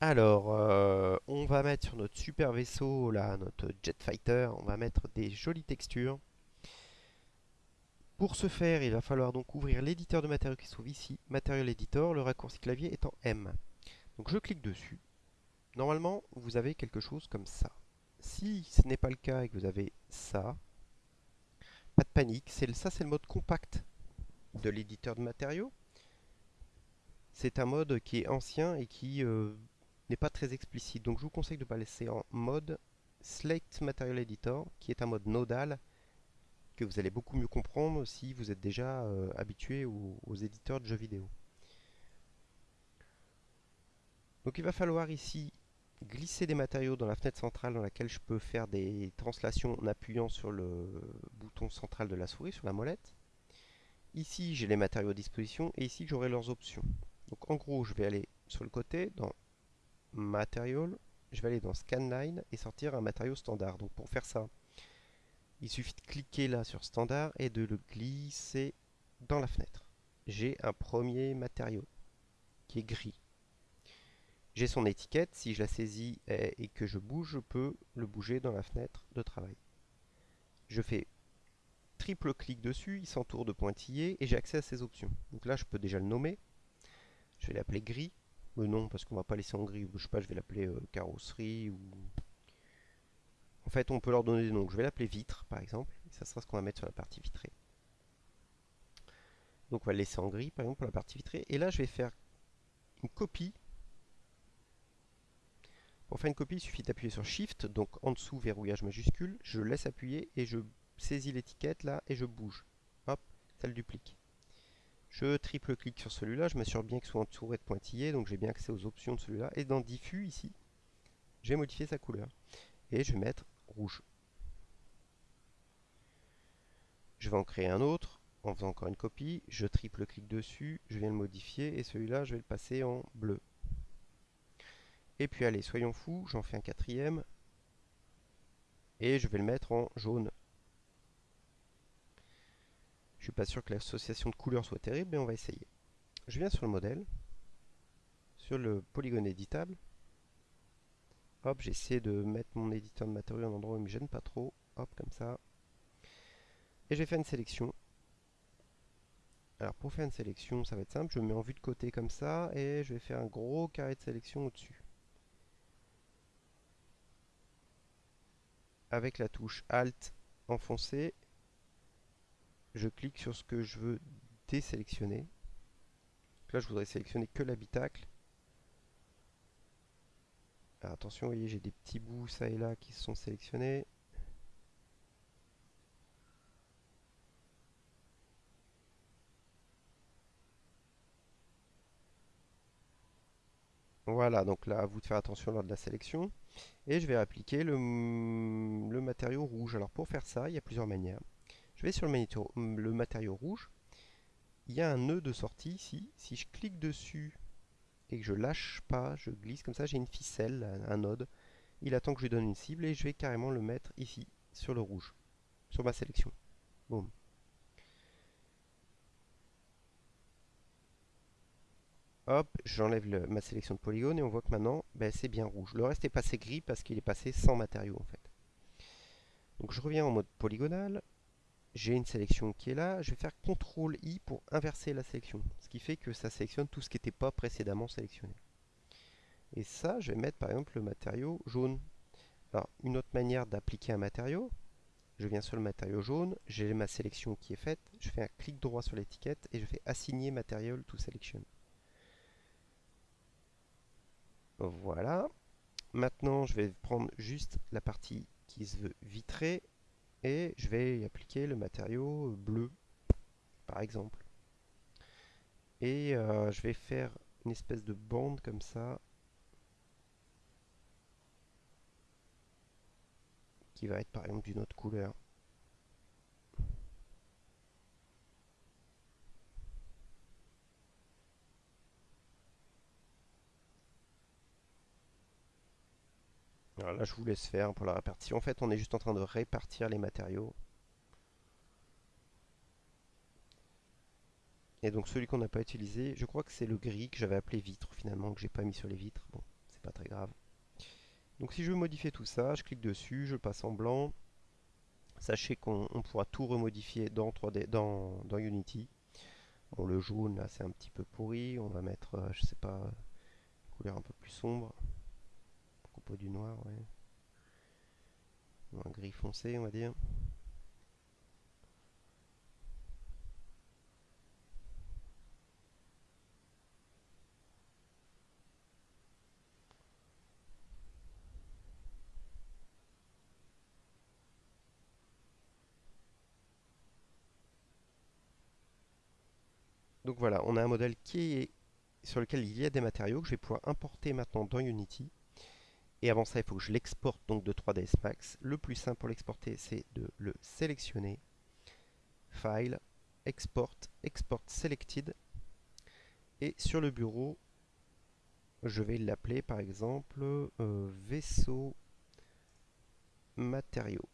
Alors, euh, on va mettre sur notre super vaisseau, là, notre jet fighter, on va mettre des jolies textures. Pour ce faire, il va falloir donc ouvrir l'éditeur de matériaux qui se trouve ici, Material Editor, le raccourci clavier étant M. Donc je clique dessus. Normalement, vous avez quelque chose comme ça. Si ce n'est pas le cas et que vous avez ça, pas de panique, ça c'est le mode compact de l'éditeur de matériaux. C'est un mode qui est ancien et qui euh, n'est pas très explicite. Donc je vous conseille de pas laisser en mode Slate Material Editor, qui est un mode nodal que vous allez beaucoup mieux comprendre si vous êtes déjà euh, habitué aux, éditeurs de jeux vidéo. Donc il va falloir ici glisser des matériaux dans la fenêtre centrale dans laquelle je peux faire des translations en appuyant sur le bouton central de la souris, sur la molette. Ici j'ai les matériaux à disposition et ici j'aurai leurs options. Donc en gros je vais aller sur le côté dans Je vais aller dans Scanline et sortir un matériau standard. Donc pour faire ça, il suffit de cliquer là sur standard et de le glisser dans la fenêtre. J'ai un premier matériau qui est gris. J'ai son étiquette, si je la saisis et que je bouge, je peux le bouger dans la fenêtre de travail. Je fais triple clic dessus, il s'entoure de pointillés et j'ai accès à ses options. Donc là, je peux déjà le nommer. Je vais l'appeler gris. Non, parce qu'on va pas laisser en gris. Je sais pas, je vais l'appeler euh, carrosserie ou... En fait, on peut leur donner des noms. Je vais l'appeler vitre, par exemple. Et ça sera ce qu'on va mettre sur la partie vitrée. Donc on va laisser en gris, par exemple, pour la partie vitrée. Et là, je vais faire une copie. Pour faire une copie, il suffit d'appuyer sur Shift. Donc en dessous, verrouillage majuscule. Je laisse appuyer et je saisis l'étiquette là et je bouge. Hop, ça le duplique. Je triple clic sur celui-là, je m'assure bien qu'il soit entouré de pointillés, donc j'ai bien accès aux options de celui-là. Et dans diffus ici, je vais modifier sa couleur. Et je vais mettre rouge. Je vais en créer un autre en faisant encore une copie. Je triple clic dessus, je viens le modifier et celui-là je vais le passer en bleu. Et puis allez, soyons fous, j'en fais un quatrième. Et je vais le mettre en jaune. Suis pas sûr que l'association de couleurs soit terrible, mais on va essayer. Je viens sur le modèle, sur le polygone éditable. Hop, j'essaie de mettre mon éditeur de matériaux en endroit où il me gêne pas trop. Hop, comme ça. Et je vais faire une sélection. Alors pour faire une sélection, ça va être simple. Je me mets en vue de côté comme ça et je vais faire un gros carré de sélection au-dessus. Avec la touche Alt enfoncée, je clique sur ce que je veux désélectionner. là, je voudrais sélectionner que l'habitacle. attention, vous voyez, j'ai des petits bouts ça et là qui sont sélectionnés. Voilà, donc là, à vous de faire attention lors de la sélection. Et je vais appliquer le, le matériau rouge. Alors pour faire ça, il y a plusieurs manières. Je vais sur le matériau, rouge. Il y a un nœud de sortie ici. Si je clique dessus et que je lâche pas, je glisse comme ça, j'ai une ficelle, un node. Il attend que je lui donne une cible et je vais carrément le mettre ici, sur le rouge, sur ma sélection. Boum. Hop, j'enlève ma sélection de polygone et on voit que maintenant, ben, c'est bien rouge. Le reste est passé gris parce qu'il est passé sans matériau en fait. Donc je reviens en mode polygonal j'ai une sélection qui est là, je vais faire CTRL I pour inverser la sélection, ce qui fait que ça sélectionne tout ce qui n'était pas précédemment sélectionné. Et ça, je vais mettre par exemple le matériau jaune. Alors, une autre manière d'appliquer un matériau, je viens sur le matériau jaune, j'ai ma sélection qui est faite, je fais un clic droit sur l'étiquette et je fais assigner matériel to selection. Voilà. Maintenant, je vais prendre juste la partie qui se veut vitrée je vais y appliquer le matériau bleu par exemple. Et euh, je vais faire une espèce de bande comme ça qui va être par exemple d'une autre couleur là, je vous laisse faire pour la répartition. En fait, on est juste en train de répartir les matériaux. Et donc celui qu'on n'a pas utilisé, je crois que c'est le gris que j'avais appelé vitre finalement, que j'ai pas mis sur les vitres. Bon, c'est pas très grave. Donc si je veux modifier tout ça, je clique dessus, je passe en blanc. Sachez qu'on pourra tout remodifier dans 3D, dans, dans Unity. Bon, le jaune là c'est un petit peu pourri, on va mettre, euh, je sais pas, couleur un peu plus sombre. Du noir. Un gris foncé, on va dire. Donc voilà, on a un modèle qui est sur lequel il y a des matériaux que je vais pouvoir importer maintenant dans Unity. Et avant ça, il faut que je l'exporte donc de 3ds Max. Le plus simple pour l'exporter, c'est de le sélectionner. File, Export, Export Selected. Et sur le bureau, je vais l'appeler par exemple euh, vaisseau matériaux.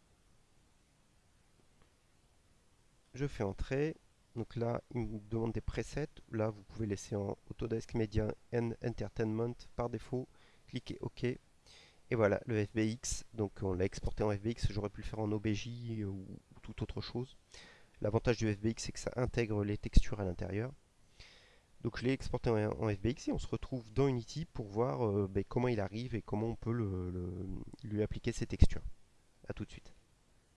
Je fais entrer. Donc là, il me demande des presets. Là, vous pouvez laisser en Autodesk Media and Entertainment par défaut. Cliquez OK. Et voilà, le FBX. Donc on l'a exporté en FBX. J'aurais pu le faire en OBJ ou, toute autre chose. L'avantage du FBX, c'est que ça intègre les textures à l'intérieur. Donc je l'ai exporté en, FBX et on se retrouve dans Unity pour voir euh, ben, comment il arrive et comment on peut lui appliquer ses textures. A tout de suite.